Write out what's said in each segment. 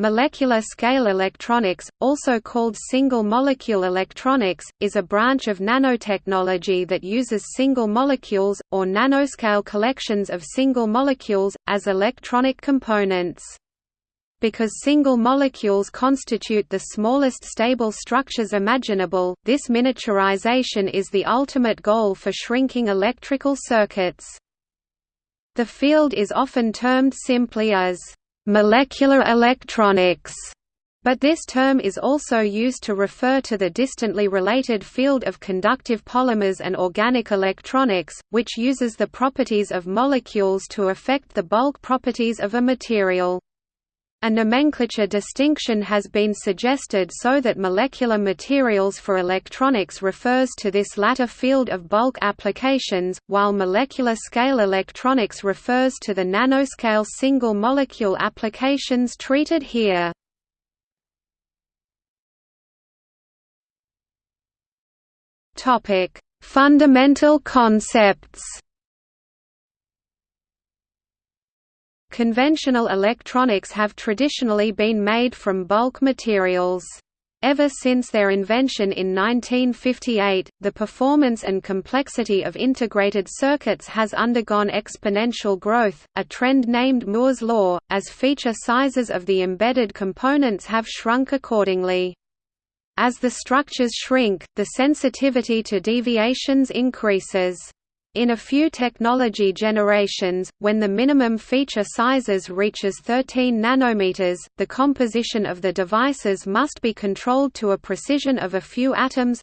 Molecular scale electronics, also called single-molecule electronics, is a branch of nanotechnology that uses single molecules, or nanoscale collections of single molecules, as electronic components. Because single molecules constitute the smallest stable structures imaginable, this miniaturization is the ultimate goal for shrinking electrical circuits. The field is often termed simply as molecular electronics, but this term is also used to refer to the distantly related field of conductive polymers and organic electronics, which uses the properties of molecules to affect the bulk properties of a material. A nomenclature distinction has been suggested so that molecular materials for electronics refers to this latter field of bulk applications, while molecular scale electronics refers to the nanoscale single-molecule applications treated here. Fundamental concepts Conventional electronics have traditionally been made from bulk materials. Ever since their invention in 1958, the performance and complexity of integrated circuits has undergone exponential growth, a trend named Moore's law, as feature sizes of the embedded components have shrunk accordingly. As the structures shrink, the sensitivity to deviations increases. In a few technology generations, when the minimum feature sizes reaches 13 nanometers, the composition of the devices must be controlled to a precision of a few atoms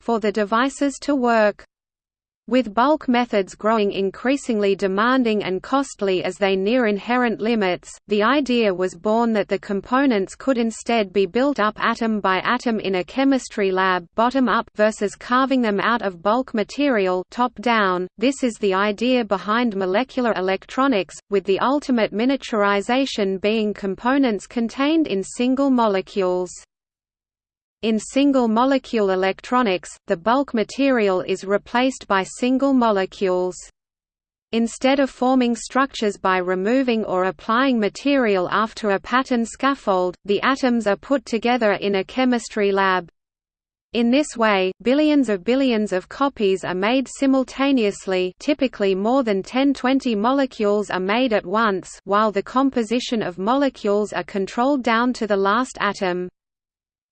for the devices to work. With bulk methods growing increasingly demanding and costly as they near inherent limits, the idea was born that the components could instead be built up atom by atom in a chemistry lab bottom up versus carving them out of bulk material top down. This is the idea behind molecular electronics, with the ultimate miniaturization being components contained in single molecules. In single-molecule electronics, the bulk material is replaced by single molecules. Instead of forming structures by removing or applying material after a pattern scaffold, the atoms are put together in a chemistry lab. In this way, billions of billions of copies are made simultaneously typically more than 10-20 molecules are made at once while the composition of molecules are controlled down to the last atom.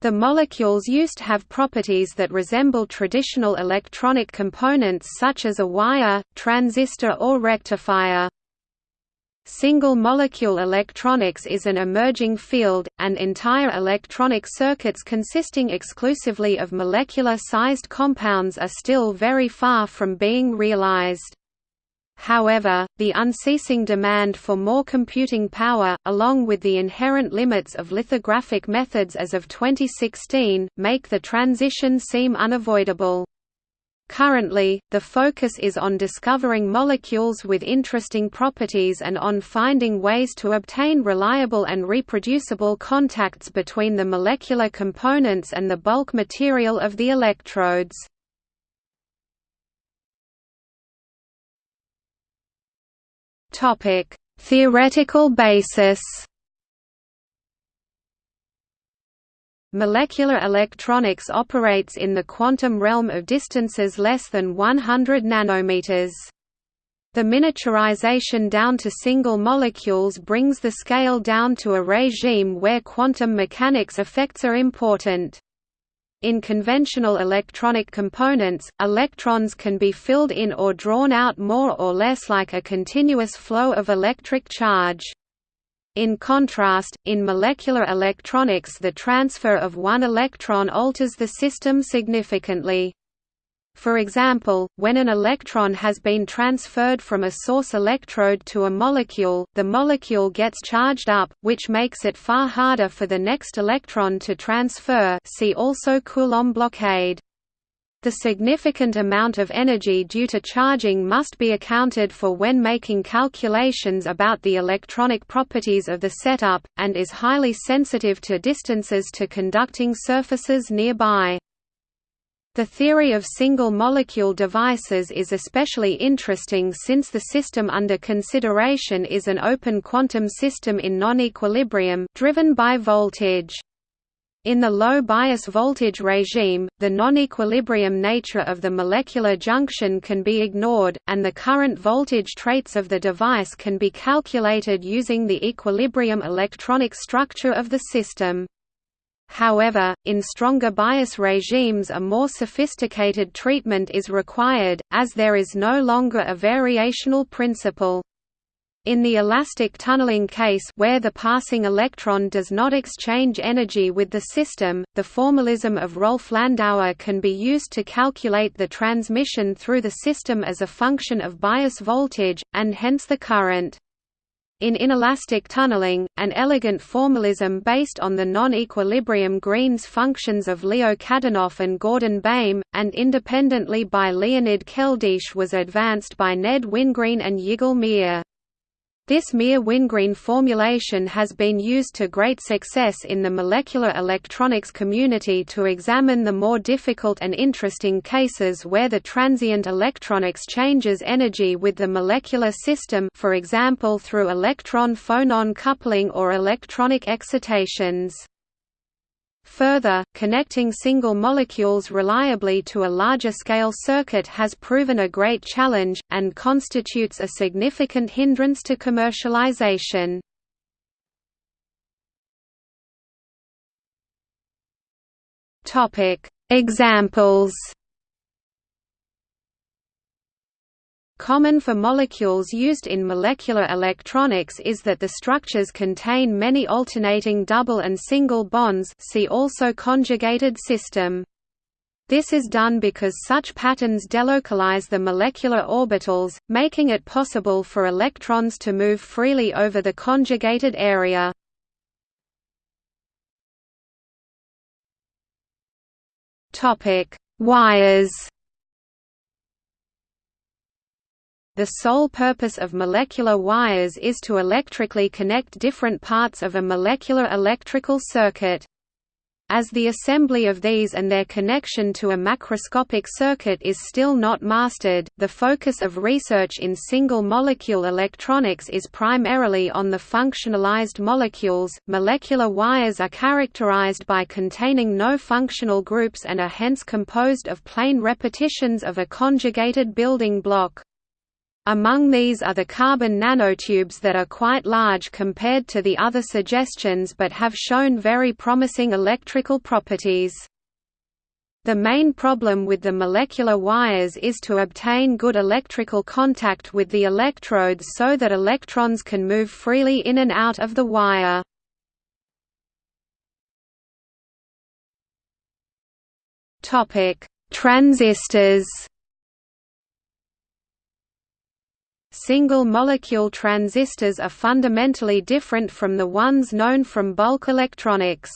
The molecules used have properties that resemble traditional electronic components such as a wire, transistor or rectifier. Single-molecule electronics is an emerging field, and entire electronic circuits consisting exclusively of molecular-sized compounds are still very far from being realized. However, the unceasing demand for more computing power, along with the inherent limits of lithographic methods as of 2016, make the transition seem unavoidable. Currently, the focus is on discovering molecules with interesting properties and on finding ways to obtain reliable and reproducible contacts between the molecular components and the bulk material of the electrodes. Topic: Theoretical basis. Molecular electronics operates in the quantum realm of distances less than 100 nanometers. The miniaturization down to single molecules brings the scale down to a regime where quantum mechanics effects are important. In conventional electronic components, electrons can be filled in or drawn out more or less like a continuous flow of electric charge. In contrast, in molecular electronics the transfer of one electron alters the system significantly. For example, when an electron has been transferred from a source electrode to a molecule, the molecule gets charged up, which makes it far harder for the next electron to transfer see also Coulomb blockade. The significant amount of energy due to charging must be accounted for when making calculations about the electronic properties of the setup, and is highly sensitive to distances to conducting surfaces nearby. The theory of single-molecule devices is especially interesting since the system under consideration is an open quantum system in non-equilibrium, driven by voltage. In the low bias voltage regime, the non-equilibrium nature of the molecular junction can be ignored, and the current voltage traits of the device can be calculated using the equilibrium electronic structure of the system. However, in stronger bias regimes a more sophisticated treatment is required, as there is no longer a variational principle. In the elastic tunneling case where the passing electron does not exchange energy with the system, the formalism of Rolf-Landauer can be used to calculate the transmission through the system as a function of bias voltage, and hence the current. In inelastic tunneling, an elegant formalism based on the non-equilibrium Green's functions of Leo Kadanoff and Gordon Baym, and independently by Leonid Keldysh was advanced by Ned Wingreen and Yigal Meir. This Meir-Wingreen formulation has been used to great success in the molecular electronics community to examine the more difficult and interesting cases where the transient electron exchanges energy with the molecular system for example through electron-phonon coupling or electronic excitations. Further, connecting single molecules reliably to a larger-scale circuit has proven a great challenge, and constitutes a significant hindrance to commercialization. Examples Common for molecules used in molecular electronics is that the structures contain many alternating double and single bonds see also conjugated system. This is done because such patterns delocalize the molecular orbitals, making it possible for electrons to move freely over the conjugated area. Wires The sole purpose of molecular wires is to electrically connect different parts of a molecular electrical circuit. As the assembly of these and their connection to a macroscopic circuit is still not mastered, the focus of research in single-molecule electronics is primarily on the functionalized molecules. Molecular wires are characterized by containing no functional groups and are hence composed of plain repetitions of a conjugated building block. Among these are the carbon nanotubes that are quite large compared to the other suggestions but have shown very promising electrical properties. The main problem with the molecular wires is to obtain good electrical contact with the electrodes so that electrons can move freely in and out of the wire. Transistors Single-molecule transistors are fundamentally different from the ones known from bulk electronics.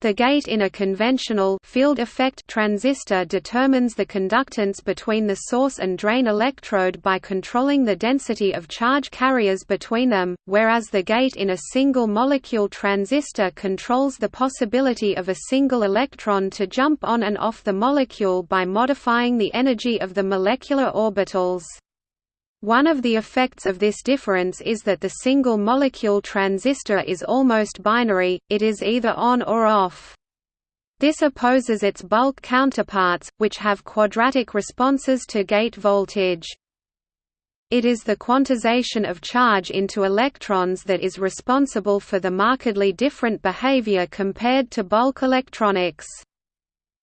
The gate in a conventional field effect transistor determines the conductance between the source and drain electrode by controlling the density of charge carriers between them, whereas the gate in a single molecule transistor controls the possibility of a single electron to jump on and off the molecule by modifying the energy of the molecular orbitals. One of the effects of this difference is that the single-molecule transistor is almost binary, it is either on or off. This opposes its bulk counterparts, which have quadratic responses to gate voltage. It is the quantization of charge into electrons that is responsible for the markedly different behavior compared to bulk electronics.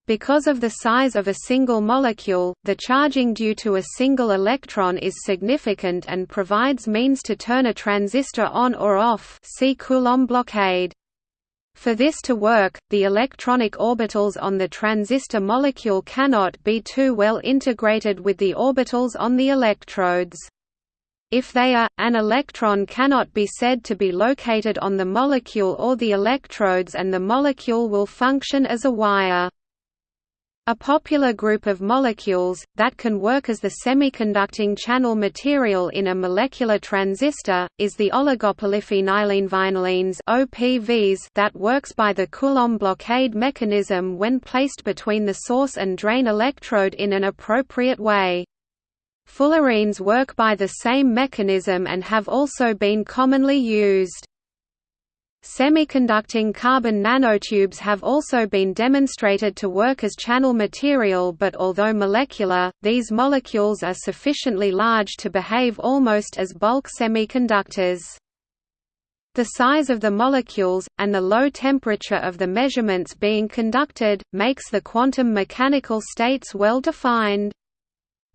Because of the size of a single molecule, the charging due to a single electron is significant and provides means to turn a transistor on or off see Coulomb blockade. For this to work, the electronic orbitals on the transistor molecule cannot be too well integrated with the orbitals on the electrodes. If they are, an electron cannot be said to be located on the molecule or the electrodes and the molecule will function as a wire. A popular group of molecules, that can work as the semiconducting channel material in a molecular transistor, is the oligophenylenevinylene OPVs that works by the Coulomb blockade mechanism when placed between the source and drain electrode in an appropriate way. Fullerenes work by the same mechanism and have also been commonly used. Semiconducting carbon nanotubes have also been demonstrated to work as channel material but although molecular, these molecules are sufficiently large to behave almost as bulk semiconductors. The size of the molecules, and the low temperature of the measurements being conducted, makes the quantum mechanical states well defined.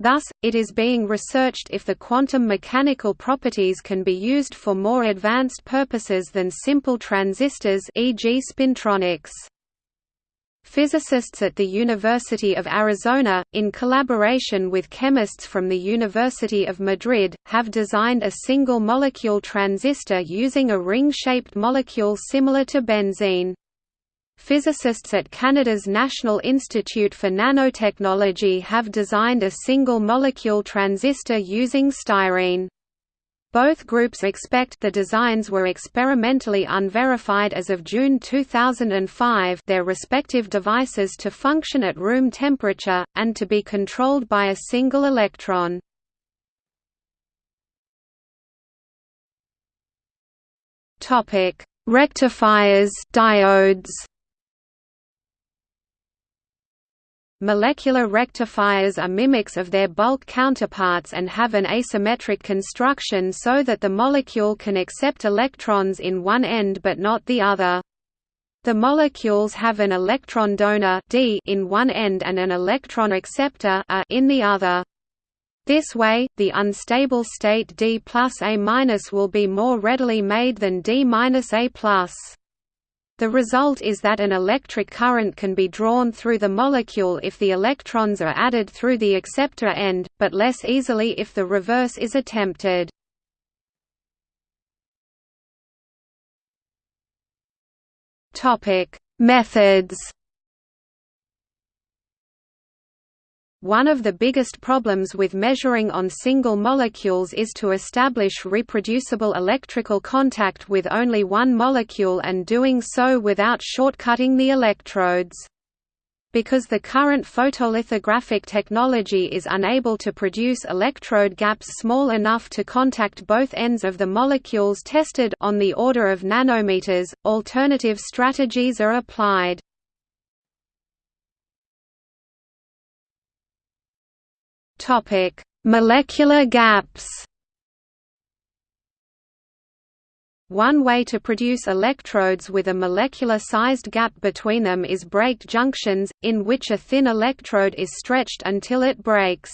Thus, it is being researched if the quantum mechanical properties can be used for more advanced purposes than simple transistors e.g. spintronics. Physicists at the University of Arizona, in collaboration with chemists from the University of Madrid, have designed a single-molecule transistor using a ring-shaped molecule similar to benzene. Physicists at Canada's National Institute for Nanotechnology have designed a single-molecule transistor using styrene. Both groups expect the designs were experimentally unverified as of June 2005 their respective devices to function at room temperature, and to be controlled by a single electron. Rectifiers diodes Molecular rectifiers are mimics of their bulk counterparts and have an asymmetric construction so that the molecule can accept electrons in one end but not the other. The molecules have an electron donor D in one end and an electron acceptor A in the other. This way, the unstable state D plus A minus will be more readily made than D minus A plus. The result is that an electric current can be drawn through the molecule if the electrons are added through the acceptor end, but less easily if the reverse is attempted. Methods One of the biggest problems with measuring on single molecules is to establish reproducible electrical contact with only one molecule and doing so without shortcutting the electrodes. Because the current photolithographic technology is unable to produce electrode gaps small enough to contact both ends of the molecules tested on the order of nanometers, alternative strategies are applied. Topic: Molecular gaps. One way to produce electrodes with a molecular-sized gap between them is braked junctions, in which a thin electrode is stretched until it breaks.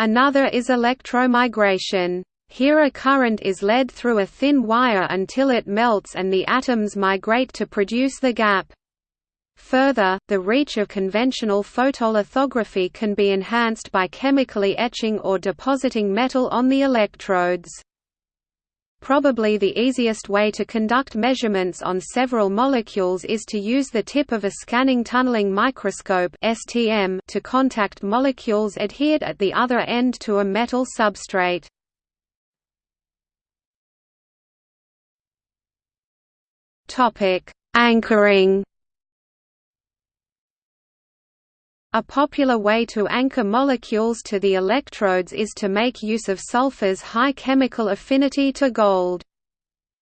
Another is electromigration. Here a current is led through a thin wire until it melts and the atoms migrate to produce the gap. Further, the reach of conventional photolithography can be enhanced by chemically etching or depositing metal on the electrodes. Probably the easiest way to conduct measurements on several molecules is to use the tip of a scanning tunneling microscope (STM) to contact molecules adhered at the other end to a metal substrate. Topic: Anchoring A popular way to anchor molecules to the electrodes is to make use of sulfur's high chemical affinity to gold.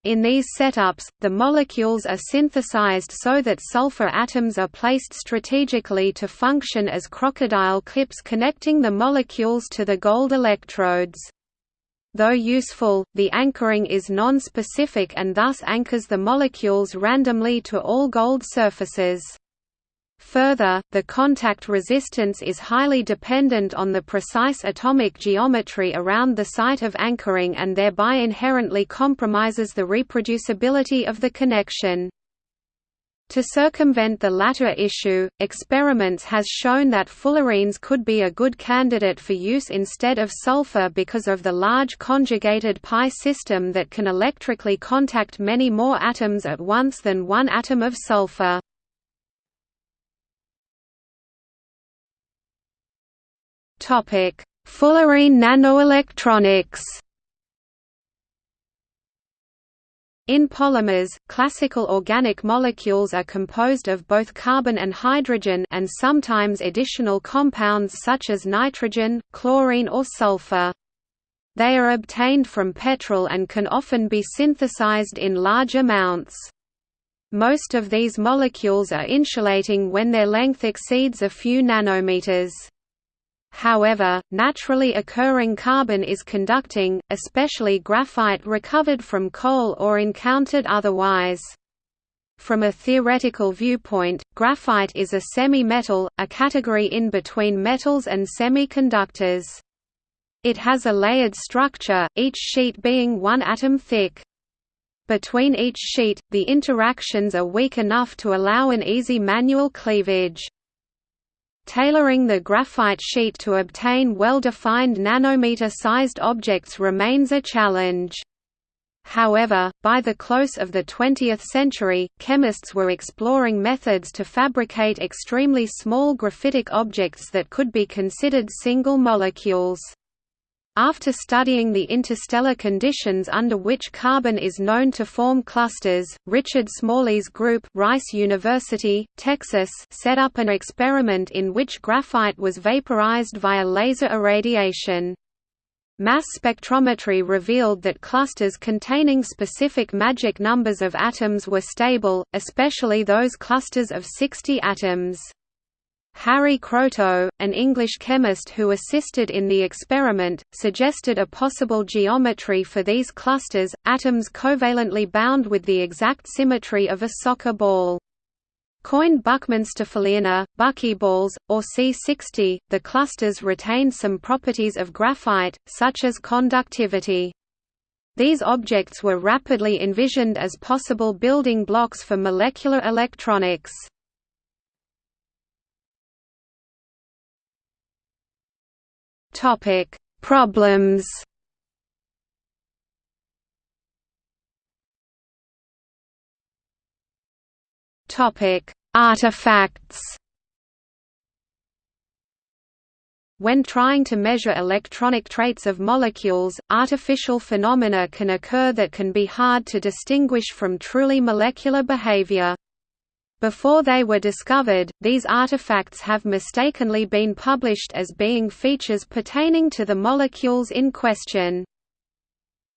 In these setups, the molecules are synthesized so that sulfur atoms are placed strategically to function as crocodile clips connecting the molecules to the gold electrodes. Though useful, the anchoring is non-specific and thus anchors the molecules randomly to all gold surfaces. Further, the contact resistance is highly dependent on the precise atomic geometry around the site of anchoring and thereby inherently compromises the reproducibility of the connection. To circumvent the latter issue, experiments has shown that fullerenes could be a good candidate for use instead of sulfur because of the large conjugated pi system that can electrically contact many more atoms at once than one atom of sulfur. Fullerene nanoelectronics In polymers, classical organic molecules are composed of both carbon and hydrogen and sometimes additional compounds such as nitrogen, chlorine or sulfur. They are obtained from petrol and can often be synthesized in large amounts. Most of these molecules are insulating when their length exceeds a few nanometers. However, naturally occurring carbon is conducting, especially graphite recovered from coal or encountered otherwise. From a theoretical viewpoint, graphite is a semi-metal, a category in between metals and semiconductors. It has a layered structure, each sheet being one atom thick. Between each sheet, the interactions are weak enough to allow an easy manual cleavage. Tailoring the graphite sheet to obtain well-defined nanometer-sized objects remains a challenge. However, by the close of the 20th century, chemists were exploring methods to fabricate extremely small graphitic objects that could be considered single molecules. After studying the interstellar conditions under which carbon is known to form clusters, Richard Smalley's group Rice University, Texas set up an experiment in which graphite was vaporized via laser irradiation. Mass spectrometry revealed that clusters containing specific magic numbers of atoms were stable, especially those clusters of 60 atoms. Harry Kroto, an English chemist who assisted in the experiment, suggested a possible geometry for these clusters, atoms covalently bound with the exact symmetry of a soccer ball. Coined Buckminsterfullerene, buckyballs, or C60, the clusters retain some properties of graphite, such as conductivity. These objects were rapidly envisioned as possible building blocks for molecular electronics. Topic: Problems. Topic: Artifacts. When trying to measure electronic traits of molecules, artificial phenomena can occur that can be hard to distinguish from truly molecular behavior. Before they were discovered, these artifacts have mistakenly been published as being features pertaining to the molecules in question.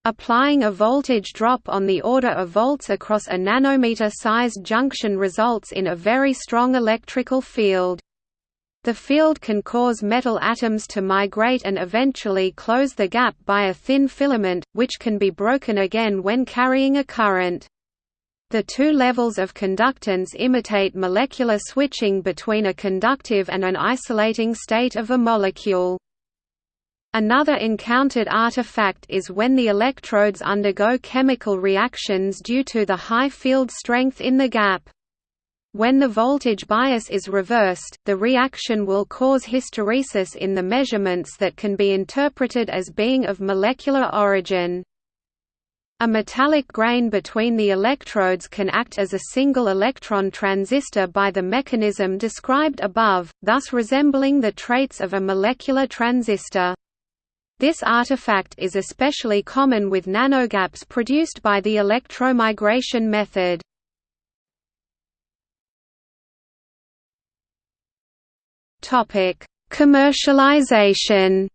Applying a voltage drop on the order of volts across a nanometer-sized junction results in a very strong electrical field. The field can cause metal atoms to migrate and eventually close the gap by a thin filament, which can be broken again when carrying a current. The two levels of conductance imitate molecular switching between a conductive and an isolating state of a molecule. Another encountered artifact is when the electrodes undergo chemical reactions due to the high field strength in the gap. When the voltage bias is reversed, the reaction will cause hysteresis in the measurements that can be interpreted as being of molecular origin. A metallic grain between the electrodes can act as a single electron transistor by the mechanism described above, thus resembling the traits of a molecular transistor. This artifact is especially common with nanogaps produced by the electromigration method. Commercialization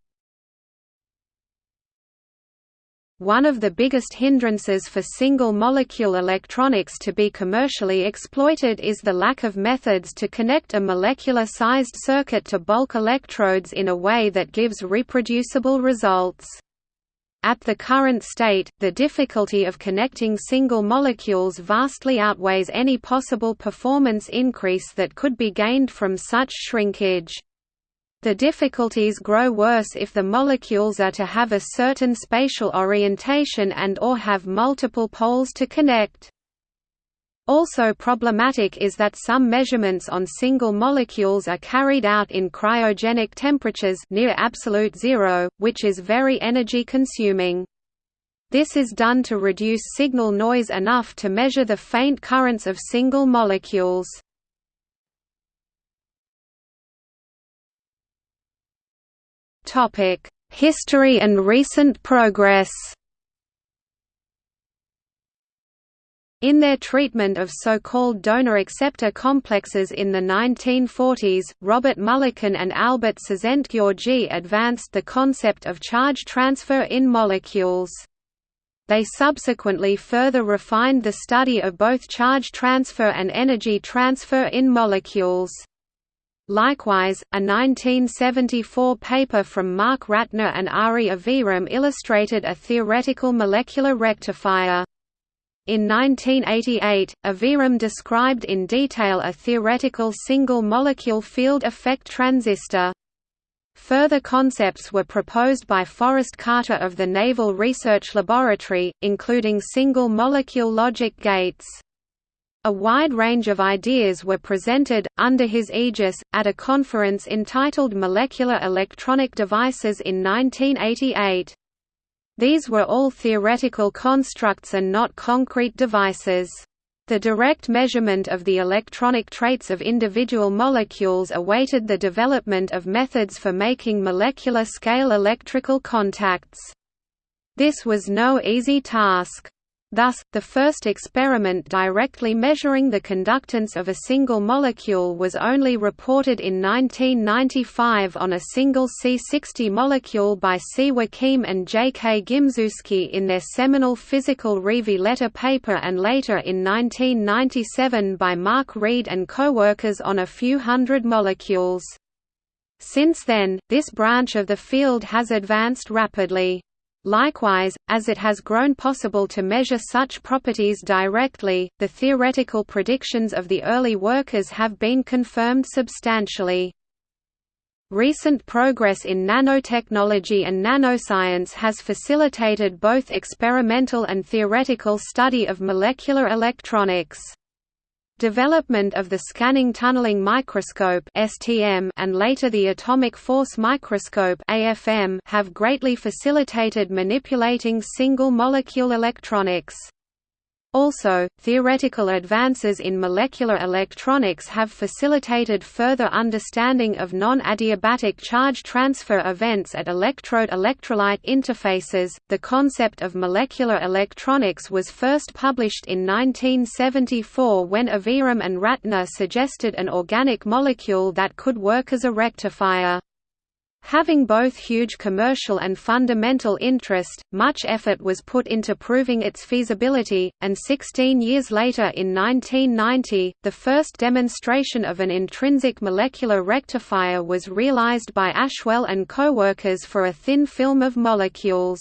One of the biggest hindrances for single-molecule electronics to be commercially exploited is the lack of methods to connect a molecular-sized circuit to bulk electrodes in a way that gives reproducible results. At the current state, the difficulty of connecting single molecules vastly outweighs any possible performance increase that could be gained from such shrinkage. The difficulties grow worse if the molecules are to have a certain spatial orientation and or have multiple poles to connect. Also problematic is that some measurements on single molecules are carried out in cryogenic temperatures near absolute zero, which is very energy consuming. This is done to reduce signal noise enough to measure the faint currents of single molecules. History and recent progress In their treatment of so-called donor-acceptor complexes in the 1940s, Robert Mulliken and Albert Szent-Györgyi advanced the concept of charge transfer in molecules. They subsequently further refined the study of both charge transfer and energy transfer in molecules. Likewise, a 1974 paper from Mark Ratner and Ari Aviram illustrated a theoretical molecular rectifier. In 1988, Aviram described in detail a theoretical single-molecule field effect transistor. Further concepts were proposed by Forrest Carter of the Naval Research Laboratory, including single-molecule logic gates. A wide range of ideas were presented, under his aegis, at a conference entitled Molecular Electronic Devices in 1988. These were all theoretical constructs and not concrete devices. The direct measurement of the electronic traits of individual molecules awaited the development of methods for making molecular-scale electrical contacts. This was no easy task. Thus, the first experiment directly measuring the conductance of a single molecule was only reported in 1995 on a single C60 molecule by C. Joachim and J. K. Gimzewski in their seminal Physical Review letter paper and later in 1997 by Mark Reed and co-workers on a few hundred molecules. Since then, this branch of the field has advanced rapidly. Likewise, as it has grown possible to measure such properties directly, the theoretical predictions of the early workers have been confirmed substantially. Recent progress in nanotechnology and nanoscience has facilitated both experimental and theoretical study of molecular electronics. Development of the Scanning Tunneling Microscope (STM) and later the Atomic Force Microscope (AFM) have greatly facilitated manipulating single-molecule electronics. Also, theoretical advances in molecular electronics have facilitated further understanding of non-adiabatic charge transfer events at electrode-electrolyte interfaces. The concept of molecular electronics was first published in 1974 when Aviram and Ratner suggested an organic molecule that could work as a rectifier. Having both huge commercial and fundamental interest, much effort was put into proving its feasibility, and 16 years later in 1990, the first demonstration of an intrinsic molecular rectifier was realized by Ashwell and co-workers for a thin film of molecules.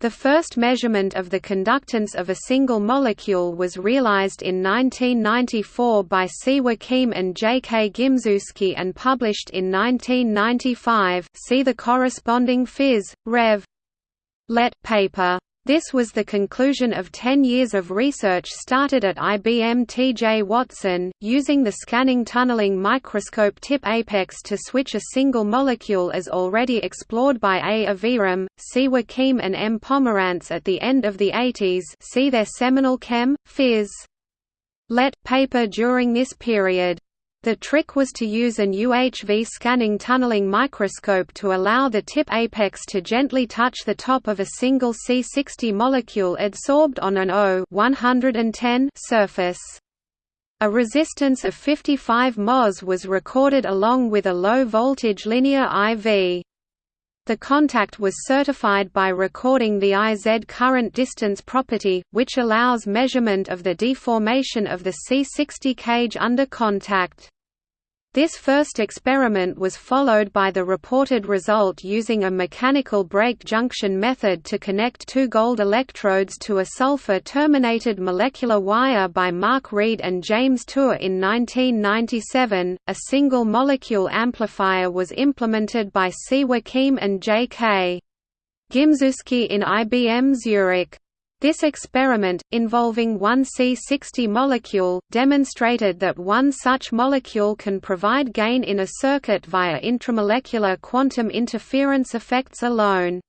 The first measurement of the conductance of a single molecule was realized in 1994 by. Joachim and J. K. Gimzewski and published in 1995 see the corresponding Phys. Rev. Let paper. This was the conclusion of 10 years of research started at IBM T.J. Watson, using the scanning tunneling microscope tip apex to switch a single molecule as already explored by A. Aviram, C. Joachim and M. Pomerantz at the end of the 80s see their seminal Chem. Phys. Let paper during this period. The trick was to use an UHV scanning tunneling microscope to allow the tip apex to gently touch the top of a single C60 molecule adsorbed on an O-110 surface. A resistance of 55 mos was recorded along with a low-voltage linear IV. The contact was certified by recording the IZ current distance property, which allows measurement of the deformation of the C60 cage under contact. This first experiment was followed by the reported result using a mechanical break junction method to connect two gold electrodes to a sulfur-terminated molecular wire by Mark Reed and James Tour in 1997. A single molecule amplifier was implemented by C. Joachim and J. K. Gimzewski in IBM Zurich. This experiment, involving one C60 molecule, demonstrated that one such molecule can provide gain in a circuit via intramolecular quantum interference effects alone.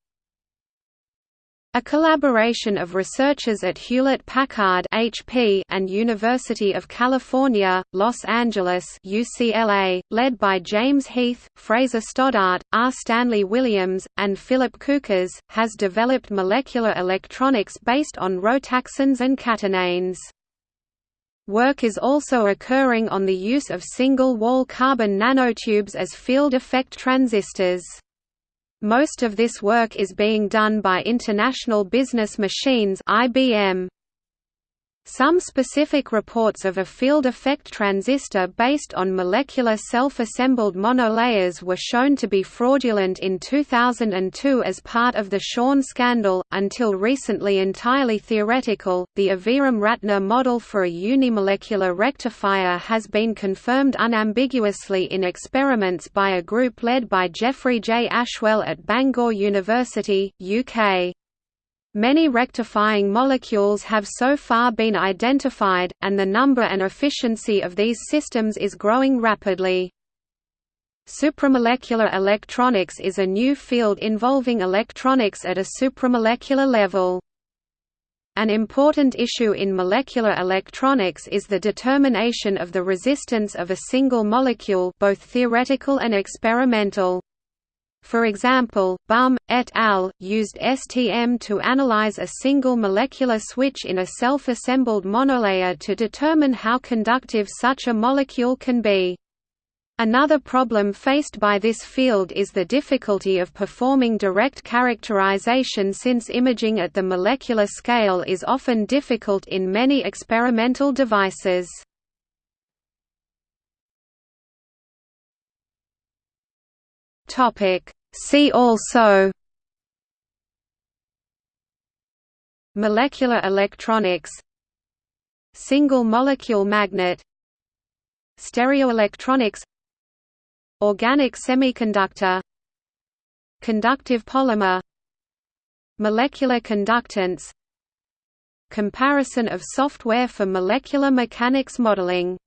A collaboration of researchers at Hewlett-Packard (HP) and University of California, Los Angeles (UCLA), led by James Heath, Fraser Stoddart, R. Stanley Williams, and Philip Kuekes, has developed molecular electronics based on rotaxanes and catenanes. Work is also occurring on the use of single-wall carbon nanotubes as field effect transistors. Most of this work is being done by International Business Machines IBM. Some specific reports of a field effect transistor based on molecular self-assembled monolayers were shown to be fraudulent in 2002 as part of the Schön scandal, until recently entirely theoretical. The Aviram Ratner model for a unimolecular rectifier has been confirmed unambiguously in experiments by a group led by Geoffrey J. Ashwell at Bangor University, UK. Many rectifying molecules have so far been identified, and the number and efficiency of these systems is growing rapidly. Supramolecular electronics is a new field involving electronics at a supramolecular level. An important issue in molecular electronics is the determination of the resistance of a single molecule both theoretical and experimental. For example, Bumm, et al. used STM to analyze a single molecular switch in a self-assembled monolayer to determine how conductive such a molecule can be. Another problem faced by this field is the difficulty of performing direct characterization since imaging at the molecular scale is often difficult in many experimental devices. Topic. See also Molecular electronics Single molecule magnet Stereoelectronics Organic semiconductor Conductive polymer Molecular conductance Comparison of software for molecular mechanics modeling